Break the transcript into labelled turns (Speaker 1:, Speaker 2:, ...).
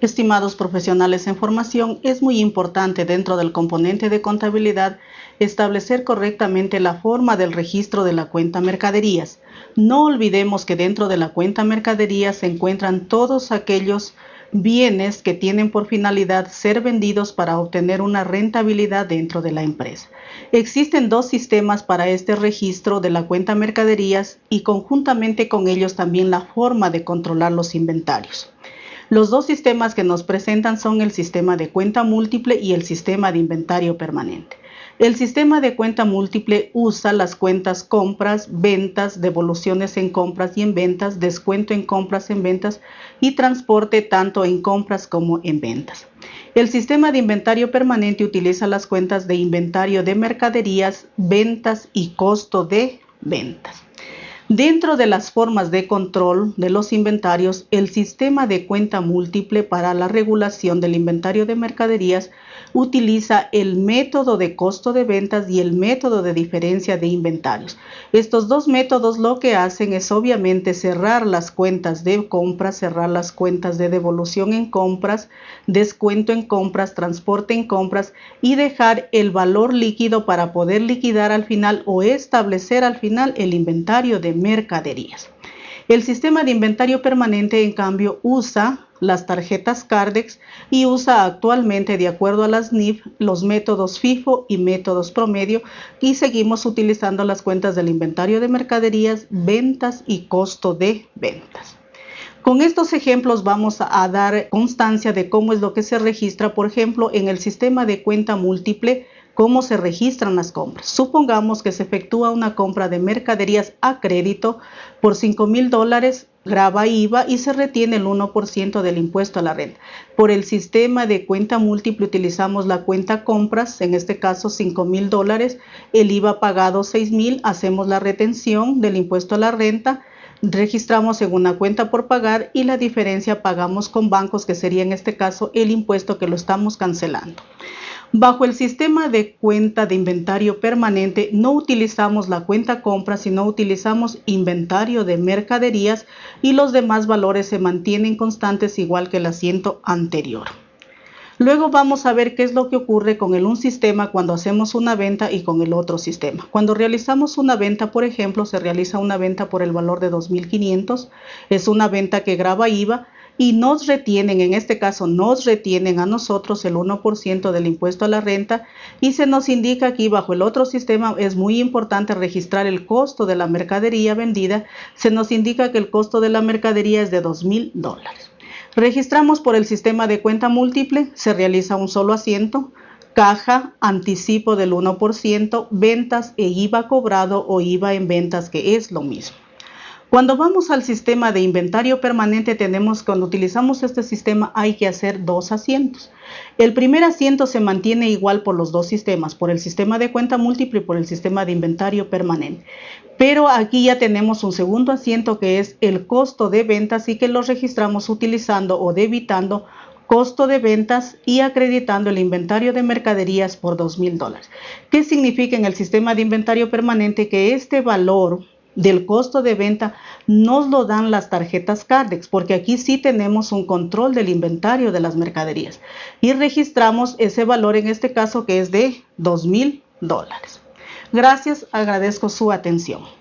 Speaker 1: Estimados profesionales en formación, es muy importante dentro del componente de contabilidad establecer correctamente la forma del registro de la cuenta mercaderías. No olvidemos que dentro de la cuenta mercaderías se encuentran todos aquellos bienes que tienen por finalidad ser vendidos para obtener una rentabilidad dentro de la empresa. Existen dos sistemas para este registro de la cuenta mercaderías y conjuntamente con ellos también la forma de controlar los inventarios. Los dos sistemas que nos presentan son el sistema de cuenta múltiple y el sistema de inventario permanente. El sistema de cuenta múltiple usa las cuentas compras, ventas, devoluciones en compras y en ventas, descuento en compras en ventas y transporte tanto en compras como en ventas. El sistema de inventario permanente utiliza las cuentas de inventario de mercaderías, ventas y costo de ventas. Dentro de las formas de control de los inventarios, el sistema de cuenta múltiple para la regulación del inventario de mercaderías utiliza el método de costo de ventas y el método de diferencia de inventarios. Estos dos métodos lo que hacen es obviamente cerrar las cuentas de compras, cerrar las cuentas de devolución en compras, descuento en compras, transporte en compras y dejar el valor líquido para poder liquidar al final o establecer al final el inventario de mercaderías. El sistema de inventario permanente, en cambio, usa las tarjetas Cardex y usa actualmente, de acuerdo a las NIF, los métodos FIFO y métodos promedio y seguimos utilizando las cuentas del inventario de mercaderías, ventas y costo de ventas. Con estos ejemplos vamos a dar constancia de cómo es lo que se registra, por ejemplo, en el sistema de cuenta múltiple, cómo se registran las compras. Supongamos que se efectúa una compra de mercaderías a crédito por 5 mil dólares, graba IVA y se retiene el 1% del impuesto a la renta. Por el sistema de cuenta múltiple utilizamos la cuenta compras, en este caso 5 mil dólares, el IVA pagado 6 mil, hacemos la retención del impuesto a la renta, registramos en una cuenta por pagar y la diferencia pagamos con bancos que sería en este caso el impuesto que lo estamos cancelando. Bajo el sistema de cuenta de inventario permanente no utilizamos la cuenta compra, sino utilizamos inventario de mercaderías y los demás valores se mantienen constantes igual que el asiento anterior. Luego vamos a ver qué es lo que ocurre con el un sistema cuando hacemos una venta y con el otro sistema. Cuando realizamos una venta, por ejemplo, se realiza una venta por el valor de 2.500. Es una venta que graba IVA y nos retienen, en este caso nos retienen a nosotros el 1% del impuesto a la renta y se nos indica aquí bajo el otro sistema es muy importante registrar el costo de la mercadería vendida. Se nos indica que el costo de la mercadería es de 2.000 dólares. Registramos por el sistema de cuenta múltiple, se realiza un solo asiento, caja, anticipo del 1%, ventas e IVA cobrado o IVA en ventas que es lo mismo. Cuando vamos al sistema de inventario permanente, tenemos, cuando utilizamos este sistema, hay que hacer dos asientos. El primer asiento se mantiene igual por los dos sistemas, por el sistema de cuenta múltiple y por el sistema de inventario permanente. Pero aquí ya tenemos un segundo asiento que es el costo de ventas y que lo registramos utilizando o debitando costo de ventas y acreditando el inventario de mercaderías por dos mil dólares. ¿Qué significa en el sistema de inventario permanente? Que este valor del costo de venta nos lo dan las tarjetas Cardex, porque aquí sí tenemos un control del inventario de las mercaderías y registramos ese valor en este caso que es de dos mil dólares. Gracias, agradezco su atención.